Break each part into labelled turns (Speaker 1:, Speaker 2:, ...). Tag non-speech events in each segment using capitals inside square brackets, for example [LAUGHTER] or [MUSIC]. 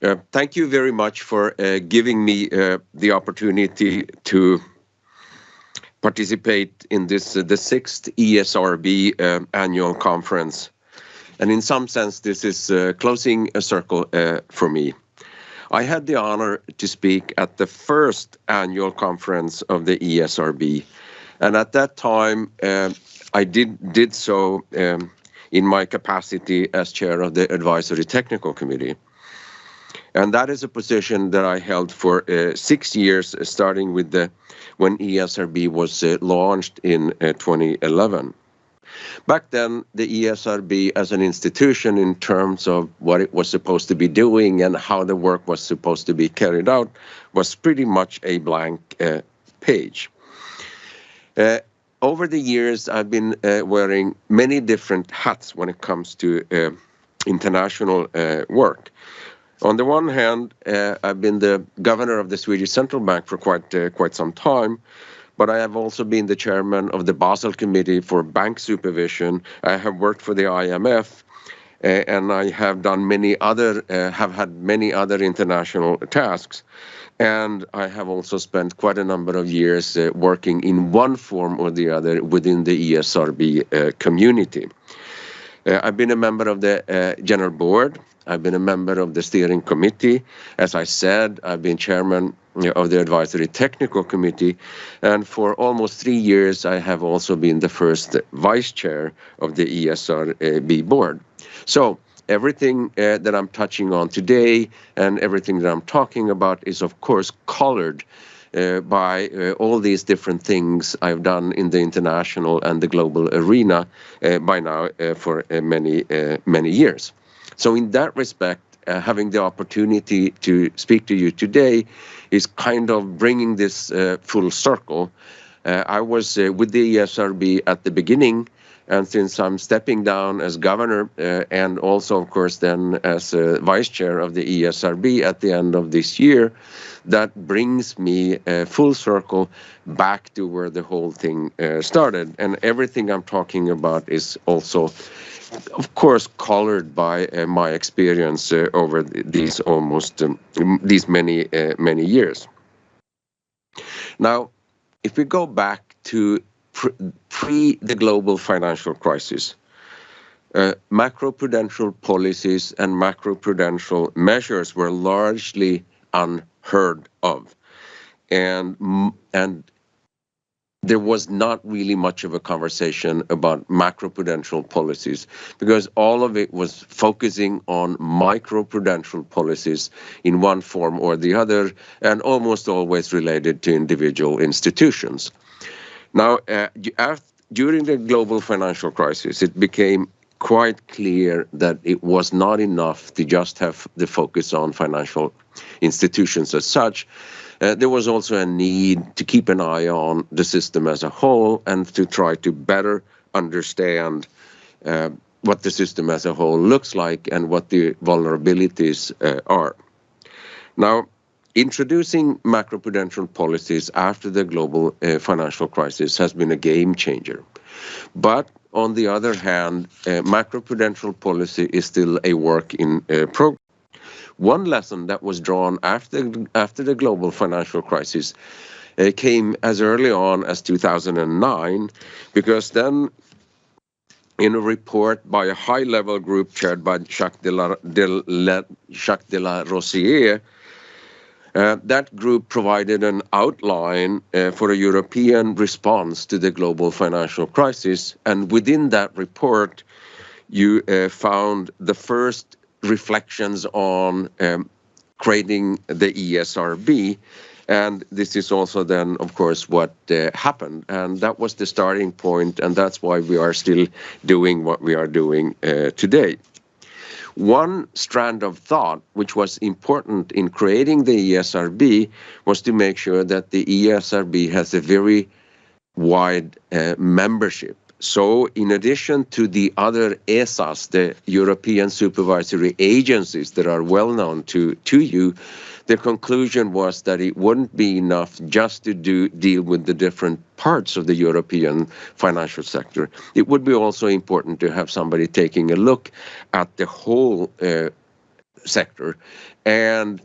Speaker 1: Uh, thank you very much for uh, giving me uh, the opportunity to participate in this, the sixth ESRB annual conference. And in some sense, this is closing a circle for me. I had the honor to speak at the first annual conference of the ESRB, and at that time, I did did so um, in my capacity as chair of the Advisory Technical Committee. And that is a position that I held for uh, six years, uh, starting with the when ESRB was uh, launched in 2011. Back then, the ESRB as an institution in terms of what it was supposed to be doing and how the work was supposed to be carried out was pretty much a blank page. Over the years, I've been wearing many different hats when it comes to international work. On the one hand, uh, I've been the governor of the Swedish Central Bank for quite uh, quite some time, but I have also been the chairman of the Basel Committee for Bank Supervision. I have worked for the IMF, uh, and I have done many other uh have had many other international tasks, and I have also spent quite a number of years working in one form or the other within the ESRB community. Uh, I've been a member of the uh, general board. I've been a member of the steering committee. As I said, I've been chairman uh, of the Advisory Technical Committee, and for almost three years, I have also been the first vice chair of the ESRB board. So everything that I'm touching on today and everything that I'm talking about is, of course, colored Uh, by uh, all these different things I've done in the international and the global arena uh, by now for many many years. So, in that respect, having the opportunity to speak to you today is kind of bringing this full circle. I was with the ESRB at the beginning, and since I'm stepping down as governor, uh, and also of course then as uh, vice chair of the ESRB at the end of this year, that brings me uh, full circle back to where the whole thing started. And everything I'm talking about is also, of course, colored by my experience over these almost um, these many many years. Now, if we go back to pre the global financial crisis, uh, macroprudential policies and macroprudential measures were largely unheard of. And and there was not really much of a conversation about macroprudential policies because all of it was focusing on microprudential policies in one form or the other, and almost always related to individual institutions. Now, uh, during the global financial crisis, it became quite clear that it was not enough to just have the focus on financial institutions as such. Uh, there was also a need to keep an eye on the system as a whole and to try to better understand uh, what the system as a whole looks like and what the vulnerabilities are. Now, introducing macroprudential policies after the global uh, financial crisis has been a game changer. But on the other hand, uh, macroprudential policy is still a work in uh, progress. One lesson that was drawn after after the global financial crisis came as early on as 2009, because then in a report by a high-level group chaired by Jacques de Larosière, that group provided an outline uh, for a European response to the global financial crisis. And within that report, you uh, found the first reflections on um, creating the ESRB, and this is also then, of course, what happened. And that was the starting point, and that's why we are still doing what we are doing today. One strand of thought which was important in creating the ESRB was to make sure that the ESRB has a very wide uh, membership. So in addition to the other ESAs, the European supervisory agencies that are well known to to you, the conclusion was that it wouldn't be enough just to do deal with the different parts of the European financial sector. It would be also important to have somebody taking a look at the whole uh, sector and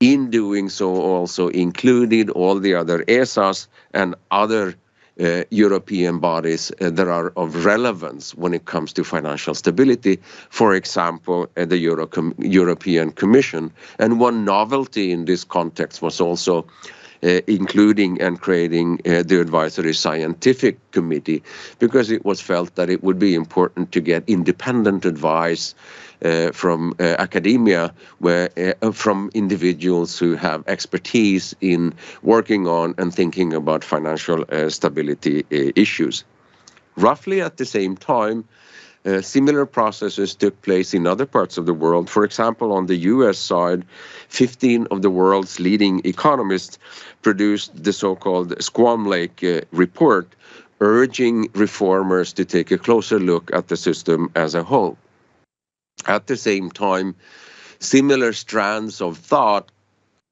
Speaker 1: in doing so also included all the other ESAs and other uh, European bodies uh, that are of relevance when it comes to financial stability, for example, uh, the Euro Com European Commission. And one novelty in this context was also uh, including and creating uh, the advisory scientific committee because it was felt that it would be important to get independent advice from uh, academia, where uh, from individuals who have expertise in working on and thinking about financial stability issues. Roughly at the same time, uh, similar processes took place in other parts of the world. For example, on the US side, 15 of the world's leading economists produced the so called Squam Lake uh, report, urging reformers to take a closer look at the system as a whole. At the same time, similar strands of thought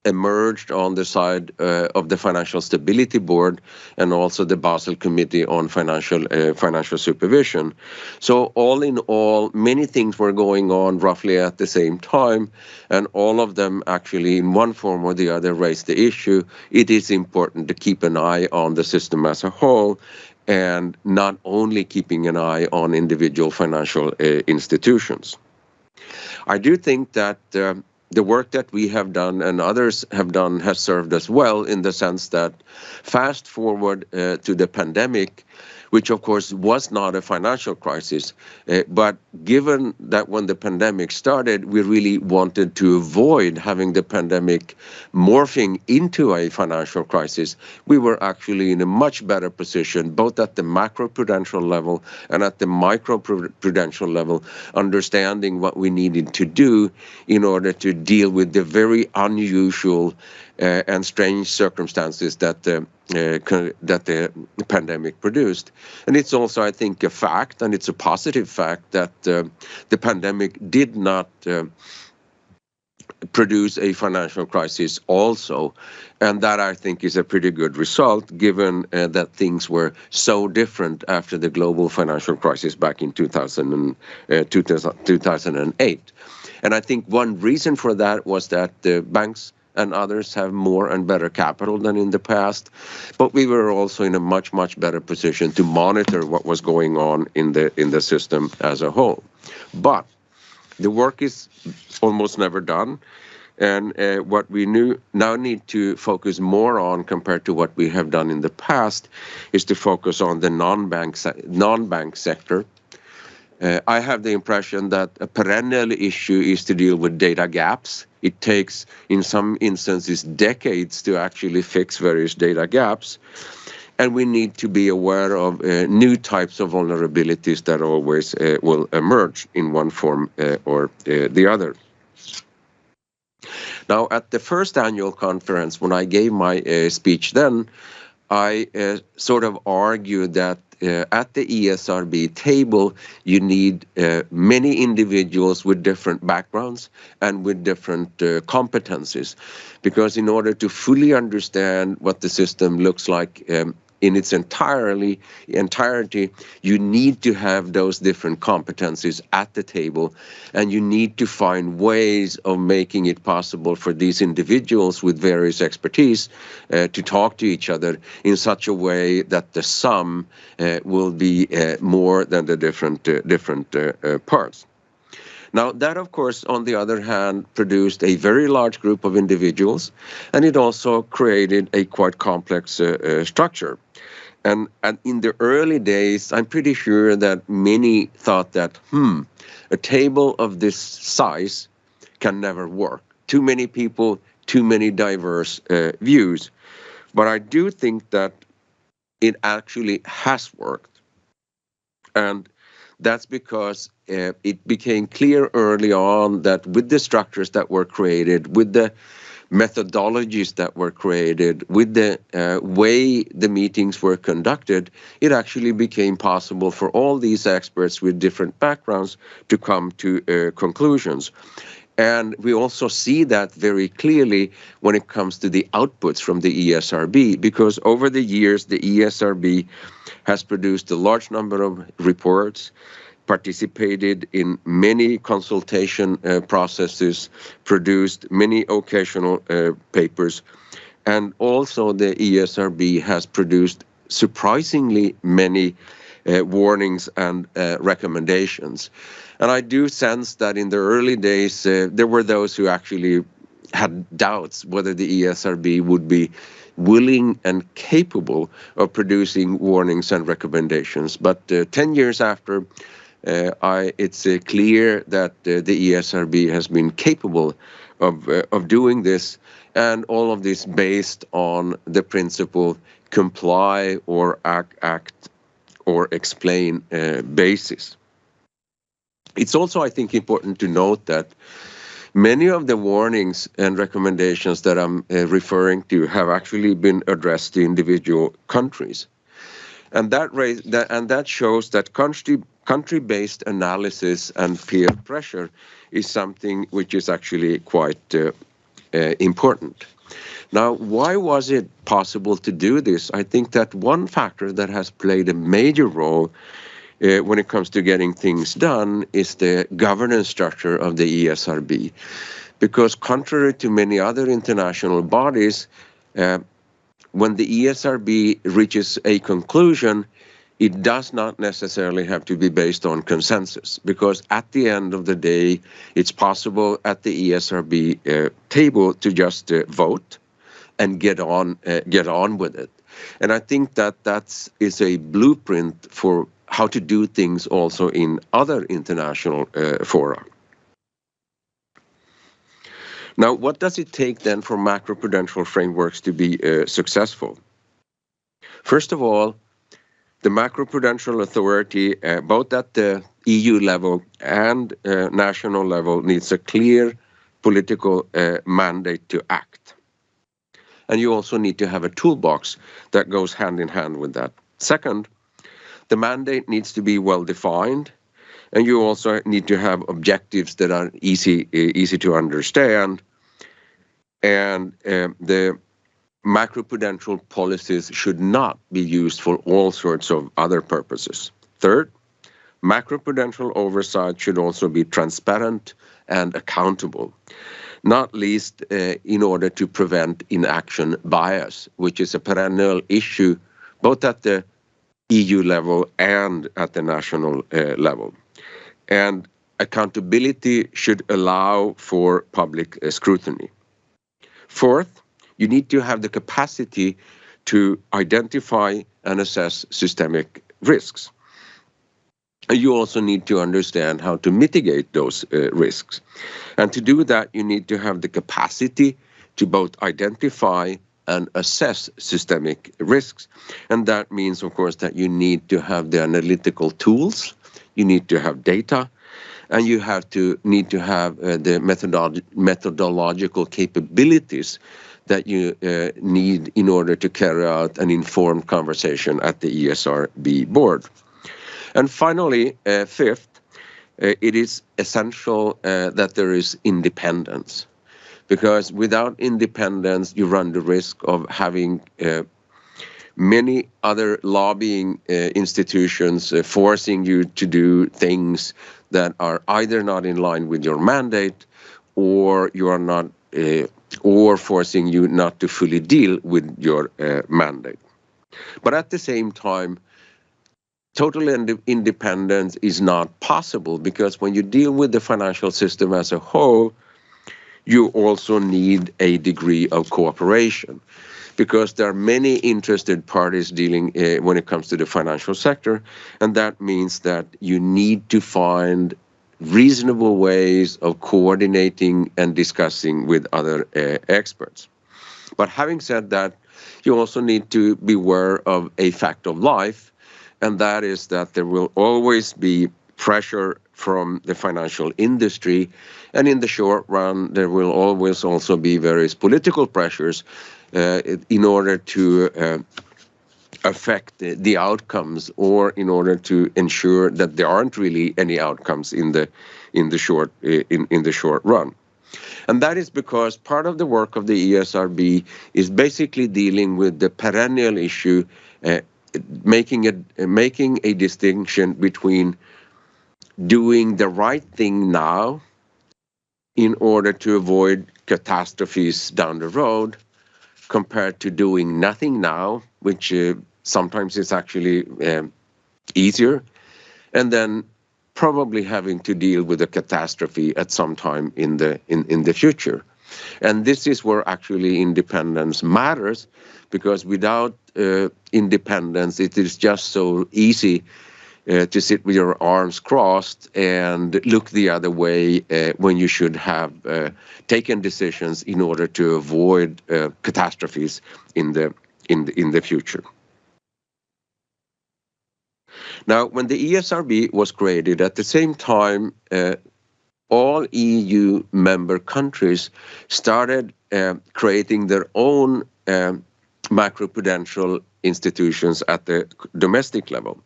Speaker 1: emerged on the side uh, of the Financial Stability Board and also the Basel Committee on Financial uh, Financial Supervision. So all in all, many things were going on roughly at the same time, and all of them actually, in one form or the other, raised the issue. It is important to keep an eye on the system as a whole and not only keeping an eye on individual financial uh, institutions. I do think that um, the work that we have done and others have done has served us well in the sense that fast forward uh, to the pandemic, which of course was not a financial crisis. Uh, but given that when the pandemic started, we really wanted to avoid having the pandemic morphing into a financial crisis, we were actually in a much better position, both at the macroprudential level and at the microprudential level, understanding what we needed to do in order to deal with the very unusual uh, and strange circumstances that the uh, that the pandemic produced. And it's also, I think, a fact, and it's a positive fact that uh, the pandemic did not produce a financial crisis also. And that I think is a pretty good result given uh, that things were so different after the global financial crisis back in 2000 and, uh, 2008. And I think one reason for that was that the banks and others have more and better capital than in the past. But we were also in a much, much better position to monitor what was going on in the in the system as a whole. But the work is almost never done. And uh, what we new, now need to focus more on compared to what we have done in the past is to focus on the non-bank non-bank sector uh, I have the impression that a perennial issue is to deal with data gaps. It takes, in some instances, decades to actually fix various data gaps. And we need to be aware of uh, new types of vulnerabilities that always uh, will emerge in one form uh, or uh, the other. Now, at the first annual conference, when I gave my uh, speech then, I sort of argued that uh, at the ESRB table, you need uh, many individuals with different backgrounds and with different uh, competencies. Because in order to fully understand what the system looks like um, in its entirely entirety you need to have those different competencies at the table and you need to find ways of making it possible for these individuals with various expertise uh, to talk to each other in such a way that the sum uh, will be uh, more than the different uh, different uh, uh, parts now, that, of course, on the other hand, produced a very large group of individuals, and it also created a quite complex uh, uh, structure. And, and in the early days, I'm pretty sure that many thought that, hmm, a table of this size can never work. Too many people, too many diverse uh, views. But I do think that it actually has worked. And that's because uh, it became clear early on that with the structures that were created, with the methodologies that were created, with the uh, way the meetings were conducted, it actually became possible for all these experts with different backgrounds to come to uh, conclusions. And we also see that very clearly when it comes to the outputs from the ESRB, because over the years, the ESRB has produced a large number of reports participated in many consultation uh, processes, produced many occasional uh, papers, and also the ESRB has produced surprisingly many uh, warnings and uh, recommendations. And I do sense that in the early days, uh, there were those who actually had doubts whether the ESRB would be willing and capable of producing warnings and recommendations. But uh, 10 years after, uh, I, it's uh, clear that uh, the ESRB has been capable of, uh, of doing this, and all of this based on the principle comply or act, act or explain uh, basis. It's also, I think, important to note that Many of the warnings and recommendations that I'm uh, referring to have actually been addressed to individual countries. And that, raise, that, and that shows that country, country-based analysis and peer pressure is something which is actually quite uh, uh, important. Now, why was it possible to do this? I think that one factor that has played a major role uh, when it comes to getting things done is the governance structure of the ESRB. Because contrary to many other international bodies, uh, when the ESRB reaches a conclusion, it does not necessarily have to be based on consensus because at the end of the day, it's possible at the ESRB uh, table to just uh, vote and get on uh, get on with it. And I think that that is a blueprint for how to do things also in other international uh, fora. Now, what does it take then for macroprudential frameworks to be uh, successful? First of all, the macroprudential authority, uh, both at the EU level and uh, national level, needs a clear political uh, mandate to act. And you also need to have a toolbox that goes hand in hand with that. Second, the mandate needs to be well defined, and you also need to have objectives that are easy easy to understand. And uh, the macroprudential policies should not be used for all sorts of other purposes. Third, macroprudential oversight should also be transparent and accountable, not least uh, in order to prevent inaction bias, which is a perennial issue both at the EU level and at the national uh, level. And accountability should allow for public uh, scrutiny. Fourth, you need to have the capacity to identify and assess systemic risks. You also need to understand how to mitigate those uh, risks. And to do that, you need to have the capacity to both identify and assess systemic risks. And that means, of course, that you need to have the analytical tools, you need to have data, and you have to need to have uh, the methodolo methodological capabilities that you uh, need in order to carry out an informed conversation at the ESRB board. And finally, uh, fifth, uh, it is essential uh, that there is independence because without independence, you run the risk of having uh, many other lobbying uh, institutions uh, forcing you to do things that are either not in line with your mandate or you are not uh, or forcing you not to fully deal with your uh, mandate. But at the same time, total ind independence is not possible because when you deal with the financial system as a whole, you also need a degree of cooperation because there are many interested parties dealing uh, when it comes to the financial sector and that means that you need to find reasonable ways of coordinating and discussing with other uh, experts. But having said that you also need to be aware of a fact of life and that is that there will always be pressure from the financial industry. And in the short run, there will always also be various political pressures uh, in order to uh, affect the, outcomes or in order to ensure that there aren't really any outcomes in the in the short uh, in, in the short run. And that is because part of the work of the ESRB is basically dealing with the perennial issue, uh, making a making a distinction between doing the right thing now in order to avoid catastrophes down the road compared to doing nothing now, which uh, sometimes is actually um, easier, and then probably having to deal with a catastrophe at some time in the in, in the future. And this is where actually independence matters, because without uh, independence, it is just so easy uh, to sit with your arms crossed and look the other way uh, when you should have uh, taken decisions in order to avoid uh, catastrophes in the in the, in the future. Now, when the ESRB was created, at the same time, uh, all EU member countries started uh, creating their own macroprudential institutions at the domestic level.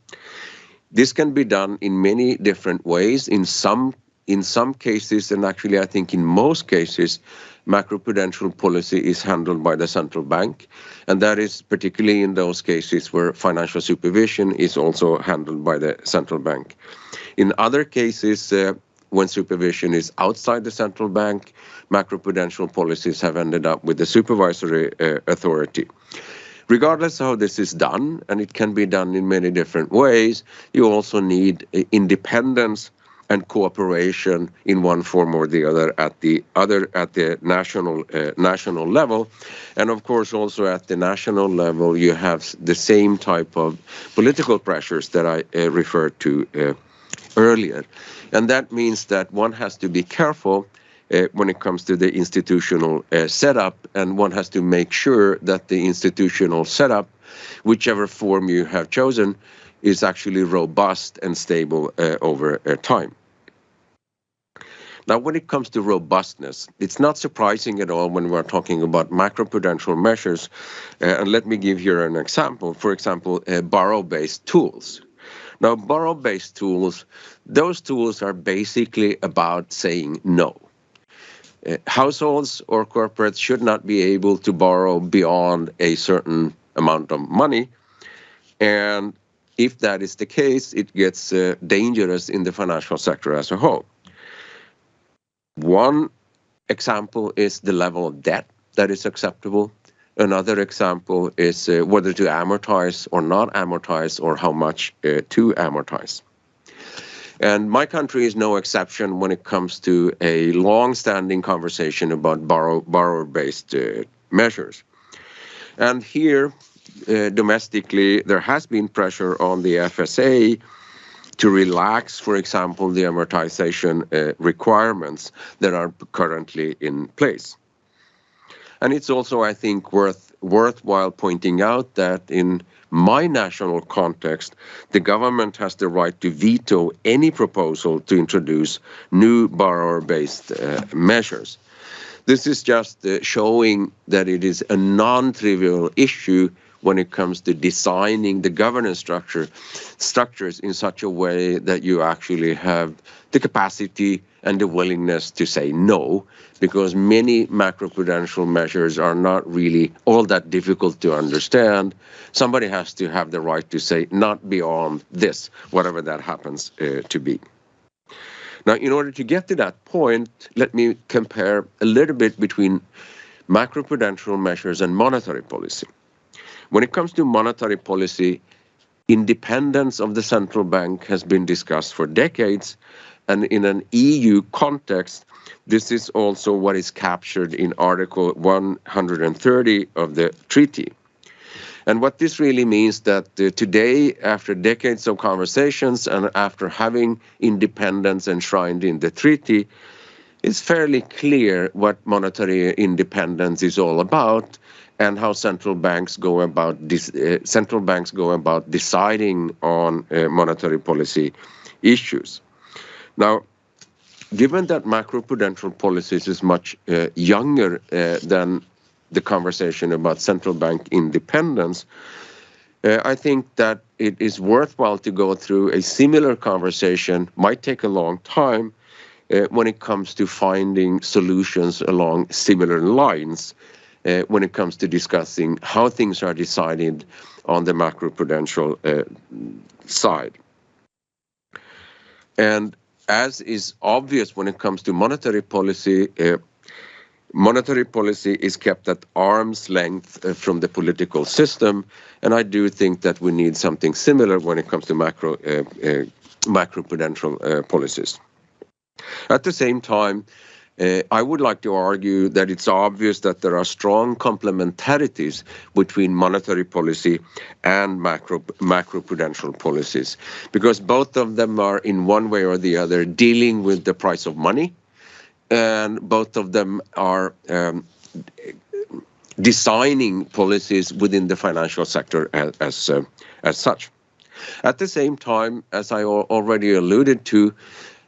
Speaker 1: This can be done in many different ways. In some in some cases, and actually I think in most cases, macroprudential policy is handled by the central bank, and that is particularly in those cases where financial supervision is also handled by the central bank. In other cases, uh, when supervision is outside the central bank, macroprudential policies have ended up with the supervisory uh, authority. Regardless of how this is done, and it can be done in many different ways, you also need uh, independence and cooperation in one form or the other at the other at the national uh, national level. And of course also at the national level you have the same type of political pressures that I uh, referred to uh, earlier. And that means that one has to be careful when it comes to the institutional uh, setup, and one has to make sure that the institutional setup, whichever form you have chosen, is actually robust and stable uh, over uh, time. Now, when it comes to robustness, it's not surprising at all when we're talking about macroprudential measures. Uh, and let me give here an example. For example, uh, borrow-based tools. Now, borrow-based tools, those tools are basically about saying no. Uh, households or corporates should not be able to borrow beyond a certain amount of money. And if that is the case, it gets uh, dangerous in the financial sector as a whole. One example is the level of debt that is acceptable Another example is uh, whether to amortize or not amortize or how much uh, to amortize. And my country is no exception when it comes to a long-standing conversation about borrow, borrower-based uh, measures. And here, uh, domestically, there has been pressure on the FSA to relax, for example, the amortization uh, requirements that are currently in place. And it's also, I think, worth worthwhile pointing out that in my national context, the government has the right to veto any proposal to introduce new borrower-based uh, measures. This is just uh, showing that it is a non-trivial issue when it comes to designing the governance structure structures in such a way that you actually have the capacity and the willingness to say no, because many macroprudential measures are not really all that difficult to understand. Somebody has to have the right to say not beyond this, whatever that happens uh, to be. Now, in order to get to that point, let me compare a little bit between macroprudential measures and monetary policy. When it comes to monetary policy, independence of the central bank has been discussed for decades. And in an EU context, this is also what is captured in Article 130 of the treaty. And what this really means that uh, today, after decades of conversations and after having independence enshrined in the treaty, it's fairly clear what monetary independence is all about and how central banks go about uh, central banks go about deciding on uh, monetary policy issues. Now, given that macroprudential policies is much uh, younger uh, than the conversation about central bank independence, uh, I think that it is worthwhile to go through a similar conversation, might take a long time, uh, when it comes to finding solutions along similar lines when it comes to discussing how things are decided on the macroprudential uh, side. And as is obvious when it comes to monetary policy, uh, monetary policy is kept at arm's length uh, from the political system, and I do think that we need something similar when it comes to macro uh, uh, macroprudential uh, policies. At the same time, uh, I would like to argue that it's obvious that there are strong complementarities between monetary policy and macro macroprudential policies, because both of them are in one way or the other dealing with the price of money, and both of them are um, designing policies within the financial sector as as, uh, as such. At the same time, as I already alluded to,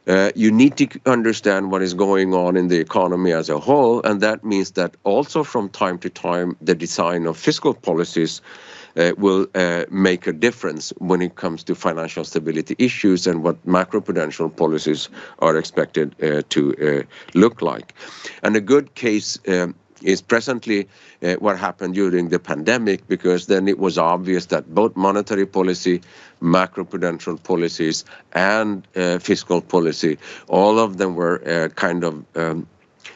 Speaker 1: uh, you need to understand what is going on in the economy as a whole, and that means that also from time to time, the design of fiscal policies uh, will uh, make a difference when it comes to financial stability issues and what macroprudential policies are expected uh, to uh, look like. And a good case um, is presently uh, what happened during the pandemic because then it was obvious that both monetary policy, macroprudential policies, and uh, fiscal policy, all of them were uh, kind of um,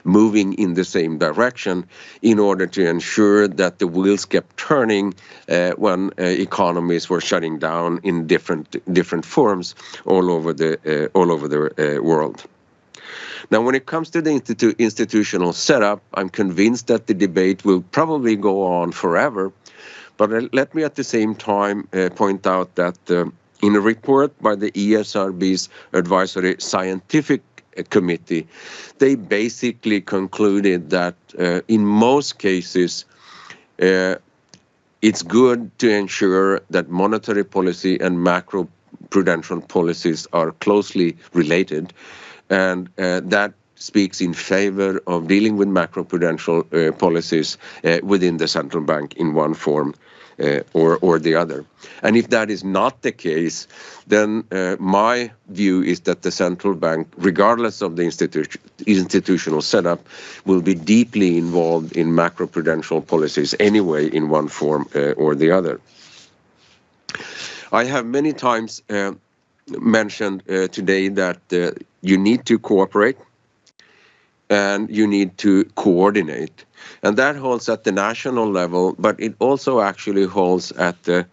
Speaker 1: moving in the same direction in order to ensure that the wheels kept turning uh, when uh, economies were shutting down in different different forms all over the uh, all over the uh, world. Now, when it comes to the institu institutional setup, I'm convinced that the debate will probably go on forever. But let me at the same time uh, point out that uh, in a report by the ESRB's Advisory Scientific uh, Committee, they basically concluded that uh, in most cases, uh, it's good to ensure that monetary policy and macro prudential policies are closely related and uh, that speaks in favor of dealing with macroprudential uh, policies uh, within the central bank in one form uh, or or the other. And if that is not the case, then uh, my view is that the central bank, regardless of the institu institutional setup, will be deeply involved in macroprudential policies anyway, in one form uh, or the other. I have many times mentioned uh, today that uh, you need to cooperate and you need to coordinate. And that holds at the national level, but it also actually holds at the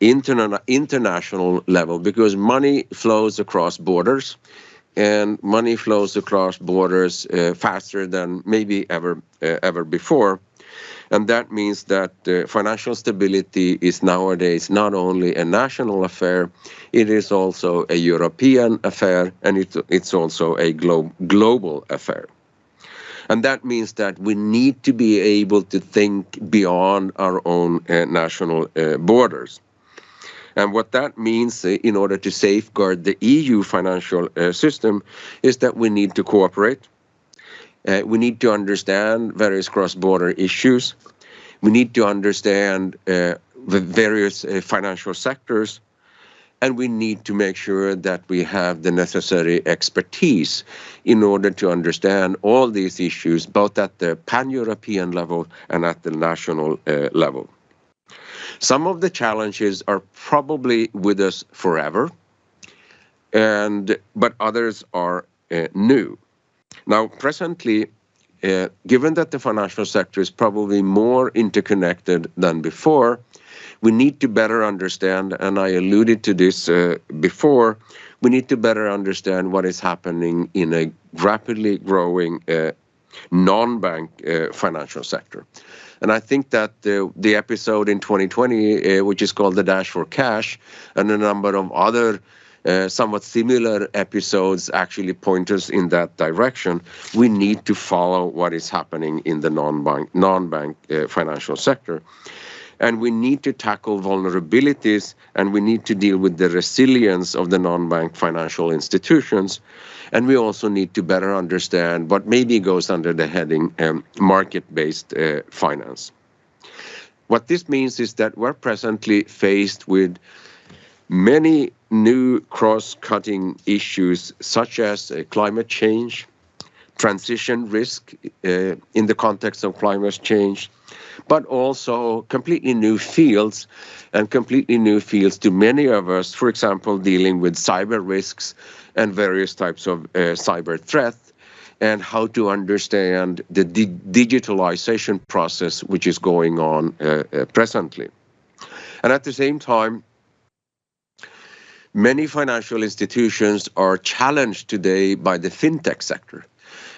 Speaker 1: interna international level because money flows across borders and money flows across borders uh, faster than maybe ever uh, ever before. And that means that uh, financial stability is nowadays not only a national affair, it is also a European affair, and it, it's also a glo global affair. And that means that we need to be able to think beyond our own uh, national uh, borders. And what that means uh, in order to safeguard the EU financial uh, system is that we need to cooperate uh, we need to understand various cross-border issues. We need to understand uh, the various uh, financial sectors, and we need to make sure that we have the necessary expertise in order to understand all these issues, both at the pan-European level and at the national uh, level. Some of the challenges are probably with us forever, and but others are uh, new. Now, presently, uh, given that the financial sector is probably more interconnected than before, we need to better understand, and I alluded to this uh, before, we need to better understand what is happening in a rapidly growing uh, non-bank financial sector. And I think that the episode in 2020, uh, which is called the Dash for Cash, and a number of other uh, somewhat similar episodes actually point us in that direction. We need to follow what is happening in the non-bank non-bank uh, financial sector. And we need to tackle vulnerabilities and we need to deal with the resilience of the non-bank financial institutions. And we also need to better understand what maybe goes under the heading um, market-based uh, finance. What this means is that we're presently faced with many new cross-cutting issues such as uh, climate change, transition risk uh, in the context of climate change, but also completely new fields and completely new fields to many of us, for example, dealing with cyber risks and various types of uh, cyber threats and how to understand the di digitalization process which is going on uh, uh, presently. And at the same time, many financial institutions are challenged today by the fintech sector.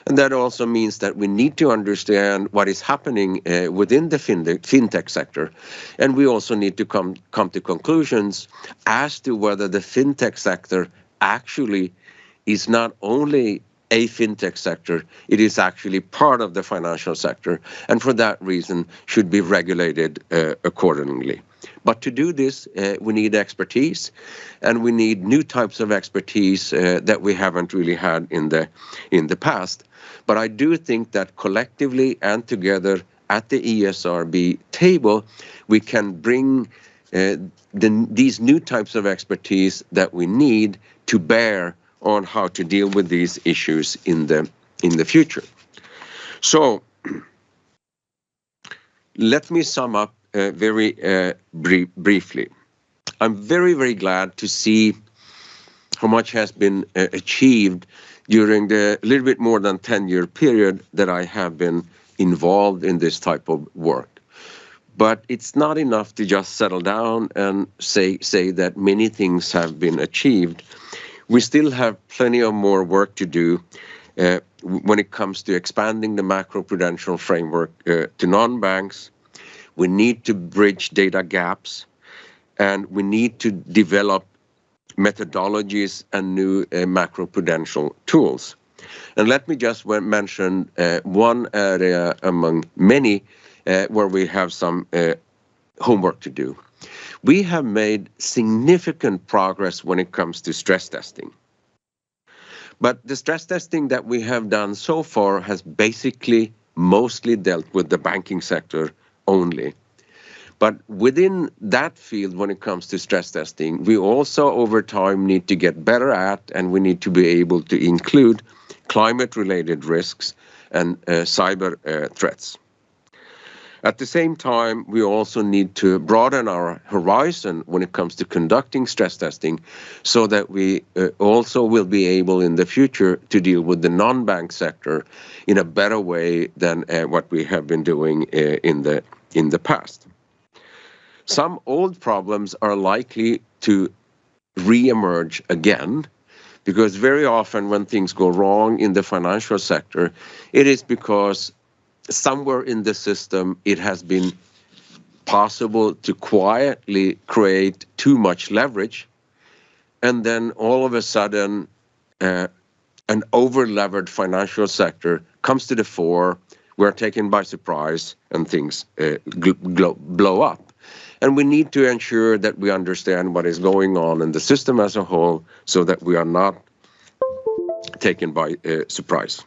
Speaker 1: And that also means that we need to understand what is happening uh, within the fintech sector. And we also need to come, come to conclusions as to whether the fintech sector actually is not only a fintech sector, it is actually part of the financial sector, and for that reason should be regulated uh, accordingly. But to do this, uh, we need expertise, and we need new types of expertise uh, that we haven't really had in the in the past. But I do think that collectively and together at the ESRB table, we can bring uh, the, these new types of expertise that we need to bear on how to deal with these issues in the in the future. So [CLEARS THROAT] let me sum up very uh, brief, briefly. I'm very, very glad to see how much has been uh, achieved during the little bit more than 10 year period that I have been involved in this type of work. But it's not enough to just settle down and say, say that many things have been achieved. We still have plenty of more work to do uh, when it comes to expanding the macroprudential framework uh, to non-banks. We need to bridge data gaps and we need to develop methodologies and new uh, macroprudential tools. And let me just mention uh, one area among many uh, where we have some uh, homework to do. We have made significant progress when it comes to stress testing. But the stress testing that we have done so far has basically mostly dealt with the banking sector only. But within that field, when it comes to stress testing, we also over time need to get better at and we need to be able to include climate related risks and uh, cyber uh, threats. At the same time, we also need to broaden our horizon when it comes to conducting stress testing so that we uh, also will be able in the future to deal with the non-bank sector in a better way than uh, what we have been doing uh, in the in the past. Some old problems are likely to re-emerge again because very often when things go wrong in the financial sector, it is because somewhere in the system it has been possible to quietly create too much leverage and then all of a sudden uh, an over-levered financial sector comes to the fore we're taken by surprise and things uh, blow up and we need to ensure that we understand what is going on in the system as a whole so that we are not taken by uh, surprise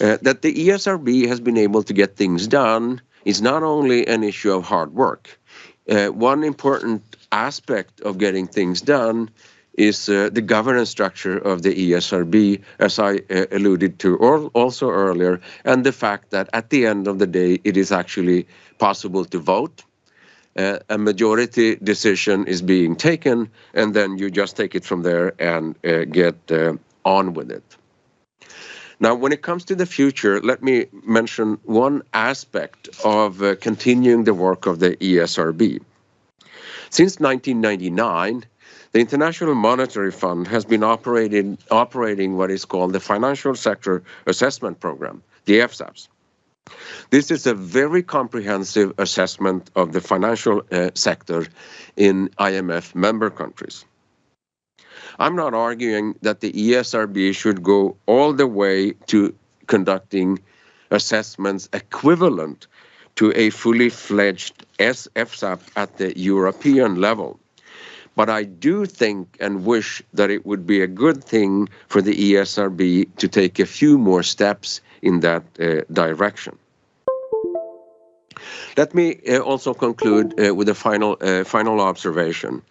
Speaker 1: uh, that the ESRB has been able to get things done is not only an issue of hard work. One important aspect of getting things done is uh, the governance structure of the ESRB, as I uh, alluded to also earlier, and the fact that at the end of the day, it is actually possible to vote. Uh, a majority decision is being taken, and then you just take it from there and uh, get on with it. Now, when it comes to the future, let me mention one aspect of uh, continuing the work of the ESRB. Since 1999, the International Monetary Fund has been operating, operating what is called the Financial Sector Assessment Program, the FSAPS. This is a very comprehensive assessment of the financial uh, sector in IMF member countries. I'm not arguing that the ESRB should go all the way to conducting assessments equivalent to a fully fledged FSAP at the European level. But I do think and wish that it would be a good thing for the ESRB to take a few more steps in that uh, direction. Let me uh, also conclude uh, with a final, uh, final observation.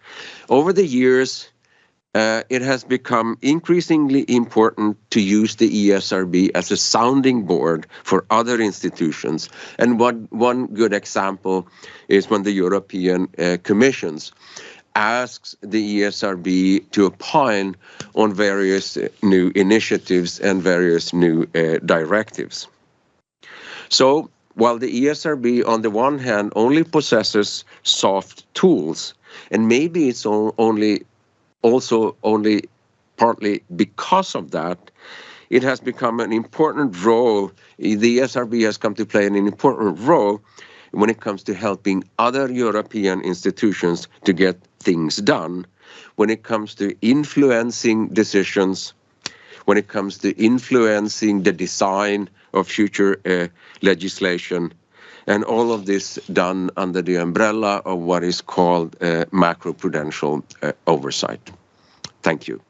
Speaker 1: Over the years, uh, it has become increasingly important to use the ESRB as a sounding board for other institutions. And one, one good example is when the European uh, Commissions asks the ESRB to opine on various uh, new initiatives and various new uh, directives. So while the ESRB, on the one hand, only possesses soft tools, and maybe it's only also only partly because of that, it has become an important role. The ESRB has come to play an important role when it comes to helping other European institutions to get things done, when it comes to influencing decisions, when it comes to influencing the design of future uh, legislation, and all of this done under the umbrella of what is called uh, macroprudential uh, oversight. Thank you.